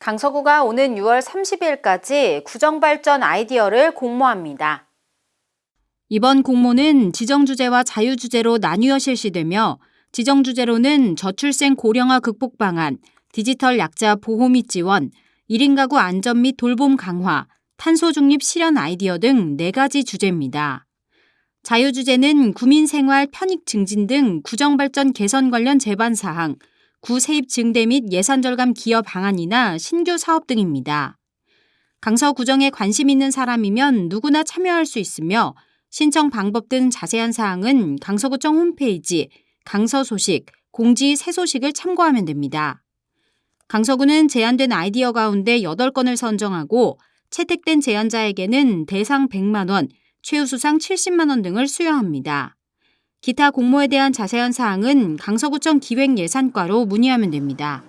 강서구가 오는 6월 30일까지 구정발전 아이디어를 공모합니다. 이번 공모는 지정주제와 자유주제로 나뉘어 실시되며 지정주제로는 저출생 고령화 극복 방안, 디지털 약자 보호 및 지원, 1인 가구 안전 및 돌봄 강화, 탄소 중립 실현 아이디어 등 4가지 주제입니다. 자유주제는 구민생활 편익 증진 등 구정발전 개선 관련 제반 사항, 구 세입 증대 및 예산 절감 기여 방안이나 신규 사업 등입니다. 강서 구정에 관심 있는 사람이면 누구나 참여할 수 있으며 신청 방법 등 자세한 사항은 강서구청 홈페이지 강서 소식, 공지 새 소식을 참고하면 됩니다. 강서구는 제안된 아이디어 가운데 8건을 선정하고 채택된 제안자에게는 대상 100만 원, 최우수상 70만 원 등을 수여합니다. 기타 공모에 대한 자세한 사항은 강서구청 기획예산과로 문의하면 됩니다.